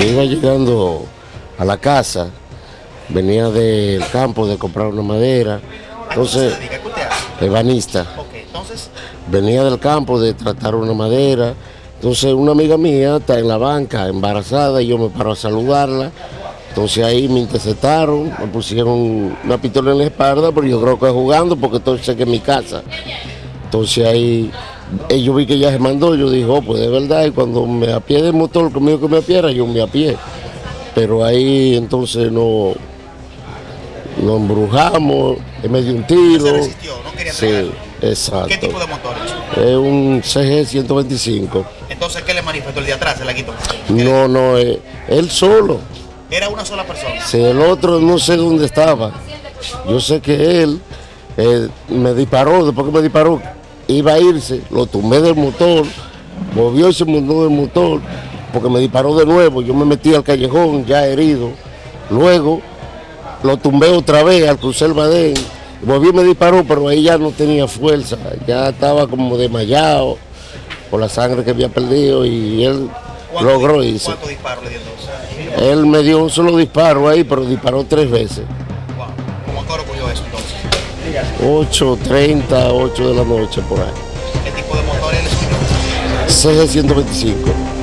Iba llegando a la casa, venía del campo de comprar una madera, entonces, ebanista, venía del campo de tratar una madera, entonces una amiga mía está en la banca, embarazada, y yo me paro a saludarla, entonces ahí me interceptaron, me pusieron una pistola en la espalda, pero yo creo que jugando, porque entonces que es mi casa. Entonces ahí yo vi que ella se mandó, yo dije, oh, pues de verdad, y cuando me apié del motor, conmigo que me apiera, yo me apié. Pero ahí entonces no, nos embrujamos, él me dio un tiro. se resistió, no quería Sí, exacto. ¿qué tipo de motor es? Un CG 125. Entonces, ¿qué le manifestó el de atrás? Se la quitó. No, no, eh, él solo. Era una sola persona. Si el otro no sé dónde estaba. Yo sé que él eh, me disparó, después que me disparó, iba a irse, lo tumbé del motor, movió y se montó del motor, porque me disparó de nuevo, yo me metí al callejón ya herido. Luego lo tumbé otra vez al cruzar el badén, volvió y me disparó, pero ahí ya no tenía fuerza, ya estaba como desmayado por la sangre que había perdido y él ¿Cuánto logró irse. ¿Cuántos disparos le dio entonces? Él me dio un solo disparo ahí, pero disparó tres veces. Wow. ¿Cómo ocurrió eso entonces? 8.30, 8 de la noche por ahí. ¿Qué tipo de motor es el suyo? CG 125.